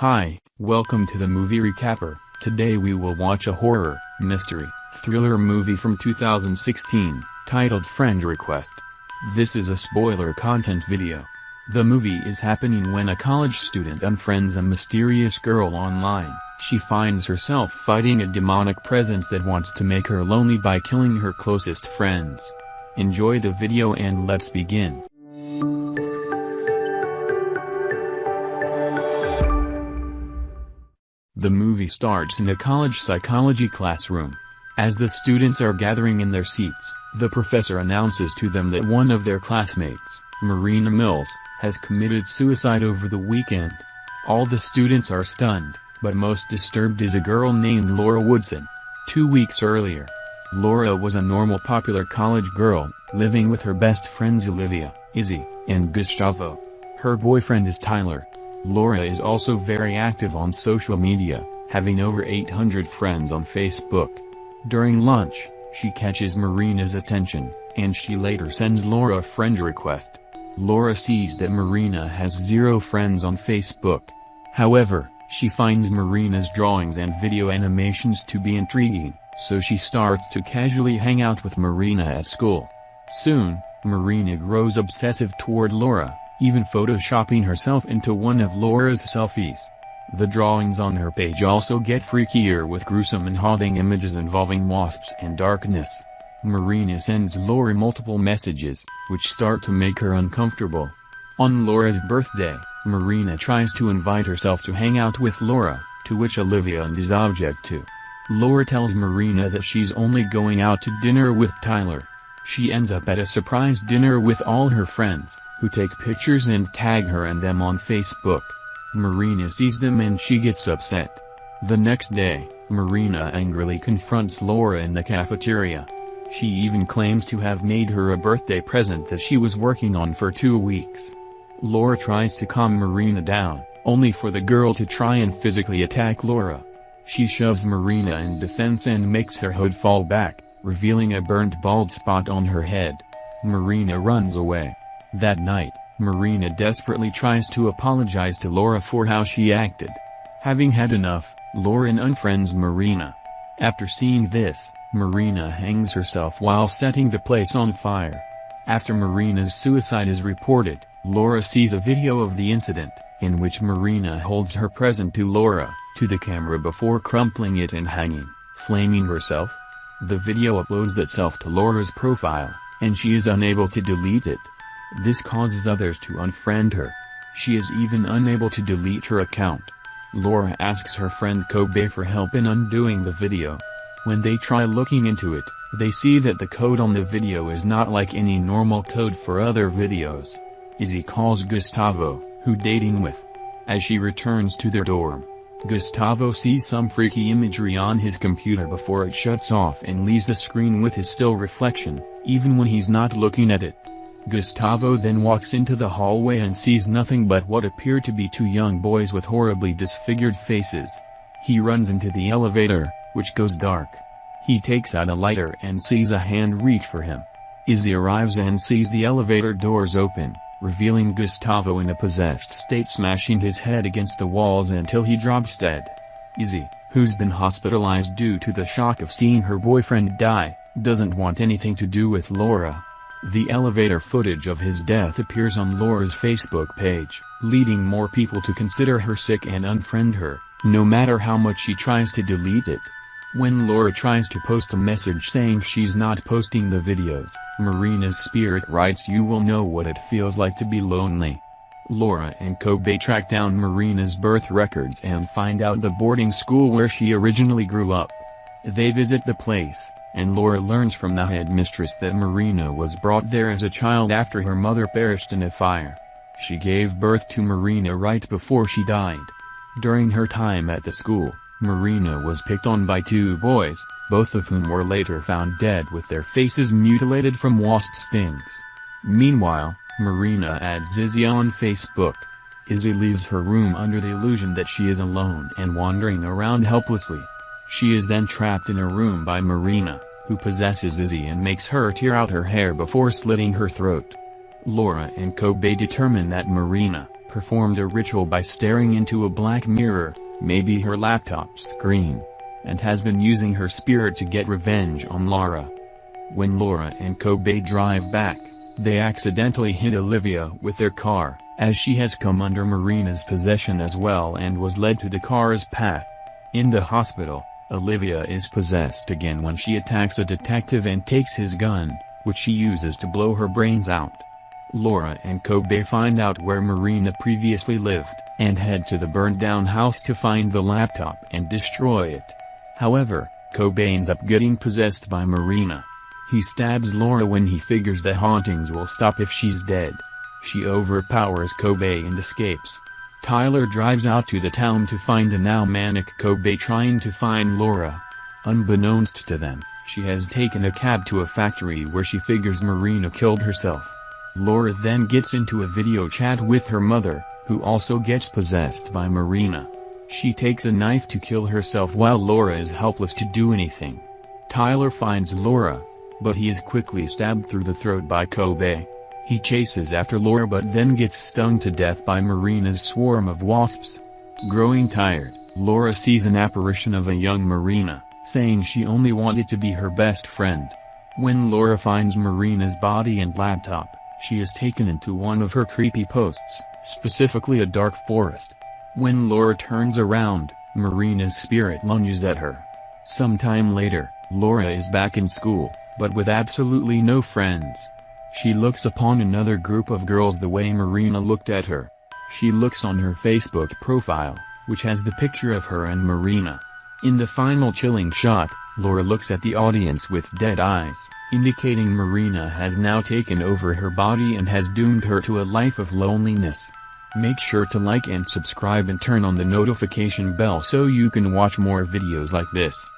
Hi, welcome to the movie recapper. Today we will watch a horror, mystery, thriller movie from 2016, titled Friend Request. This is a spoiler content video. The movie is happening when a college student unfriends a mysterious girl online. She finds herself fighting a demonic presence that wants to make her lonely by killing her closest friends. Enjoy the video and let's begin. The movie starts in a college psychology classroom. As the students are gathering in their seats, the professor announces to them that one of their classmates, Marina Mills, has committed suicide over the weekend. All the students are stunned, but most disturbed is a girl named Laura Woodson. Two weeks earlier, Laura was a normal popular college girl, living with her best friends Olivia, Izzy, and Gustavo. Her boyfriend is Tyler, Laura is also very active on social media, having over 800 friends on Facebook. During lunch, she catches Marina's attention, and she later sends Laura a friend request. Laura sees that Marina has zero friends on Facebook. However, she finds Marina's drawings and video animations to be intriguing, so she starts to casually hang out with Marina at school. Soon, Marina grows obsessive toward Laura, even photoshopping herself into one of Laura's selfies. The drawings on her page also get freakier with gruesome and haunting images involving wasps and darkness. Marina sends Laura multiple messages, which start to make her uncomfortable. On Laura's birthday, Marina tries to invite herself to hang out with Laura, to which Olivia and Izzy object to. Laura tells Marina that she's only going out to dinner with Tyler. She ends up at a surprise dinner with all her friends who take pictures and tag her and them on Facebook. Marina sees them and she gets upset. The next day, Marina angrily confronts Laura in the cafeteria. She even claims to have made her a birthday present that she was working on for two weeks. Laura tries to calm Marina down, only for the girl to try and physically attack Laura. She shoves Marina in defense and makes her hood fall back, revealing a burnt bald spot on her head. Marina runs away. That night, Marina desperately tries to apologize to Laura for how she acted. Having had enough, Lauren unfriends Marina. After seeing this, Marina hangs herself while setting the place on fire. After Marina's suicide is reported, Laura sees a video of the incident, in which Marina holds her present to Laura, to the camera before crumpling it and hanging, flaming herself. The video uploads itself to Laura's profile, and she is unable to delete it. This causes others to unfriend her. She is even unable to delete her account. Laura asks her friend Kobe for help in undoing the video. When they try looking into it, they see that the code on the video is not like any normal code for other videos. Izzy calls Gustavo, who dating with. As she returns to their dorm, Gustavo sees some freaky imagery on his computer before it shuts off and leaves the screen with his still reflection, even when he's not looking at it. Gustavo then walks into the hallway and sees nothing but what appear to be two young boys with horribly disfigured faces. He runs into the elevator, which goes dark. He takes out a lighter and sees a hand reach for him. Izzy arrives and sees the elevator doors open, revealing Gustavo in a possessed state smashing his head against the walls until he drops dead. Izzy, who's been hospitalized due to the shock of seeing her boyfriend die, doesn't want anything to do with Laura, the elevator footage of his death appears on Laura's Facebook page, leading more people to consider her sick and unfriend her, no matter how much she tries to delete it. When Laura tries to post a message saying she's not posting the videos, Marina's spirit writes you will know what it feels like to be lonely. Laura and Kobe track down Marina's birth records and find out the boarding school where she originally grew up. They visit the place, and Laura learns from the headmistress that Marina was brought there as a child after her mother perished in a fire. She gave birth to Marina right before she died. During her time at the school, Marina was picked on by two boys, both of whom were later found dead with their faces mutilated from wasp stings. Meanwhile, Marina adds Izzy on Facebook. Izzy leaves her room under the illusion that she is alone and wandering around helplessly. She is then trapped in a room by Marina, who possesses Izzy and makes her tear out her hair before slitting her throat. Laura and Kobe determine that Marina, performed a ritual by staring into a black mirror, maybe her laptop screen, and has been using her spirit to get revenge on Laura. When Laura and Kobe drive back, they accidentally hit Olivia with their car, as she has come under Marina's possession as well and was led to the car's path. In the hospital, Olivia is possessed again when she attacks a detective and takes his gun, which she uses to blow her brains out. Laura and Kobe find out where Marina previously lived, and head to the burned-down house to find the laptop and destroy it. However, Kobe ends up getting possessed by Marina. He stabs Laura when he figures the hauntings will stop if she's dead. She overpowers Kobe and escapes. Tyler drives out to the town to find a now manic Kobe trying to find Laura. Unbeknownst to them, she has taken a cab to a factory where she figures Marina killed herself. Laura then gets into a video chat with her mother, who also gets possessed by Marina. She takes a knife to kill herself while Laura is helpless to do anything. Tyler finds Laura, but he is quickly stabbed through the throat by Kobe. He chases after Laura but then gets stung to death by Marina's swarm of wasps. Growing tired, Laura sees an apparition of a young Marina, saying she only wanted to be her best friend. When Laura finds Marina's body and laptop, she is taken into one of her creepy posts, specifically a dark forest. When Laura turns around, Marina's spirit lunges at her. Sometime later, Laura is back in school, but with absolutely no friends. She looks upon another group of girls the way Marina looked at her. She looks on her Facebook profile, which has the picture of her and Marina. In the final chilling shot, Laura looks at the audience with dead eyes, indicating Marina has now taken over her body and has doomed her to a life of loneliness. Make sure to like and subscribe and turn on the notification bell so you can watch more videos like this.